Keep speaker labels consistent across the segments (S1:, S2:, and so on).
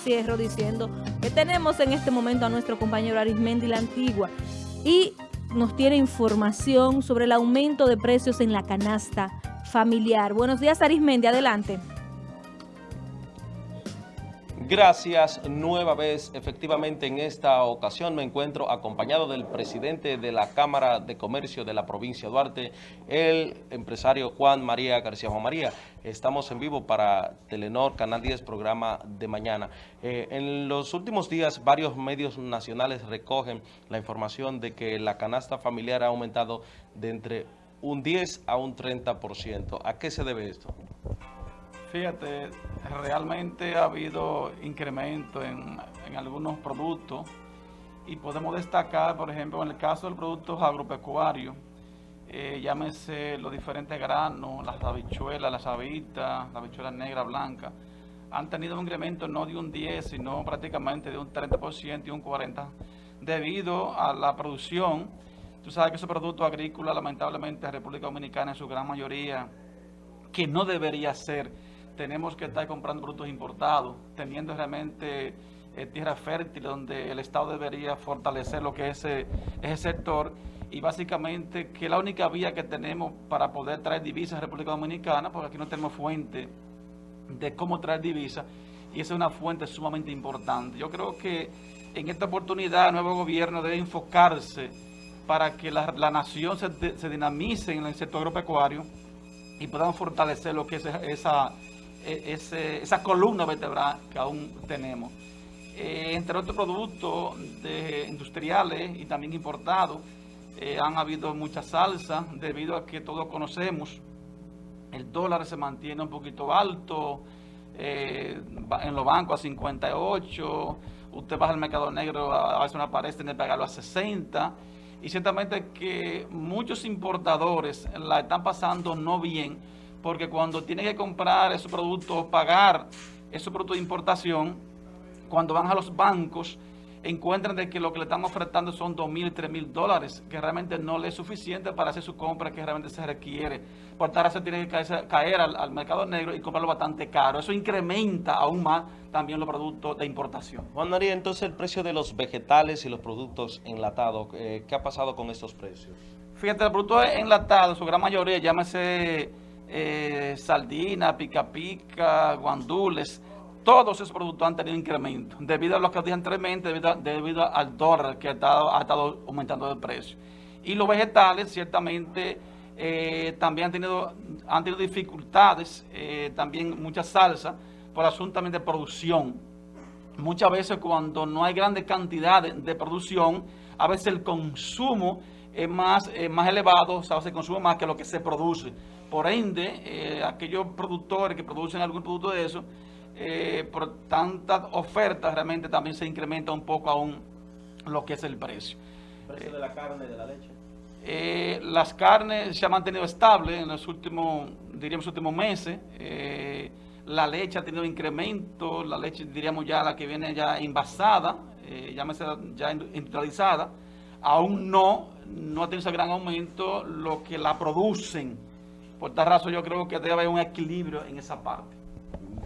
S1: cierro diciendo que tenemos en este momento a nuestro compañero Arismendi la Antigua y nos tiene información sobre el aumento de precios en la canasta familiar. Buenos días Arismendi, adelante.
S2: Gracias nueva vez. Efectivamente, en esta ocasión me encuentro acompañado del presidente de la Cámara de Comercio de la provincia de Duarte, el empresario Juan María García Juan María. Estamos en vivo para Telenor, Canal 10, programa de mañana. Eh, en los últimos días, varios medios nacionales recogen la información de que la canasta familiar ha aumentado de entre un 10 a un 30%. ¿A qué se debe esto?
S3: Fíjate, realmente ha habido incremento en, algunos productos y podemos destacar, por ejemplo, en el caso del producto agropecuario, eh, llámese los diferentes granos, las habichuelas, las habitas, las habichuelas negras, blancas, han tenido un incremento no de un 10, sino prácticamente de un 30% y un 40%, debido a la producción. Tú sabes que esos productos agrícolas, lamentablemente, en República Dominicana, en su gran mayoría, que no debería ser, tenemos que estar comprando productos importados, teniendo realmente eh, tierra fértil donde el Estado debería fortalecer lo que es ese, sector y básicamente que la única vía que tenemos para poder traer divisas a República Dominicana, porque aquí no tenemos fuente de cómo traer divisas y esa es una fuente sumamente importante. Yo creo que en esta oportunidad el nuevo gobierno debe enfocarse para que la, la nación se, se dinamice en el sector agropecuario y podamos fortalecer lo que es esa e, esa columna vertebral que aún tenemos. Eh, entre otros productos industriales y también importados, eh, han habido mucha salsa debido a que todos conocemos, el dólar se mantiene un poquito alto, eh, en los bancos a 58, usted baja al mercado negro, a veces una pared tiene que pagarlo a 60, y ciertamente que muchos importadores la están pasando no bien, porque cuando tienen que comprar esos productos, pagar esos productos de importación, cuando van a los bancos, encuentran de que lo que le están ofertando son 2 mil y 3 mil dólares, que realmente no le es suficiente para hacer su compra que realmente se requiere. Por tal se tiene que caer, al, mercado negro y comprarlo bastante caro. Eso incrementa aún más también los productos de importación.
S2: Juan María, entonces el precio de los vegetales y los productos enlatados, eh, ¿qué ha pasado con estos precios?
S3: Fíjate, los productos enlatados, su gran mayoría, llámese eh, sardina, pica pica, guandules, todos esos productos han tenido incremento debido a lo que dije anteriormente, debido, al dólar que ha estado, aumentando de precio. Y los vegetales ciertamente eh, también han tenido, dificultades, eh, también mucha salsa, por asunto también de producción. Muchas veces cuando no hay grandes cantidades de producción, a veces el consumo es más, más elevado, o sea, se consume más que lo que se produce. Por ende, eh, aquellos productores que producen algún producto de eso, eh, por tantas ofertas realmente también se incrementa un poco aún lo que es el precio.
S2: ¿El precio de la carne y de la leche?
S3: Eh, las carnes se han mantenido estables en los últimos, diríamos, últimos meses. la leche ha tenido incremento, la leche, diríamos ya, la que viene ya envasada, ya, ya industrializada, aún no, no ha tenido ese gran aumento lo que la producen por tal razón yo creo que debe haber un equilibrio en esa parte.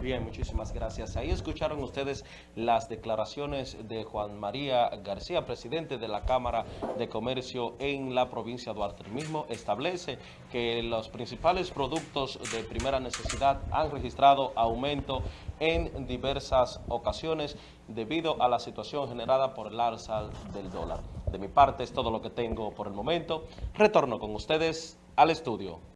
S2: Bien, muchísimas gracias. Ahí escucharon ustedes las declaraciones de Juan María García, presidente de la Cámara de Comercio en la provincia de Duarte. El mismo establece que los principales productos de primera necesidad han registrado aumento en diversas ocasiones debido a la situación generada por el alza del dólar. De mi parte es todo lo que tengo por el momento. Retorno con ustedes al estudio.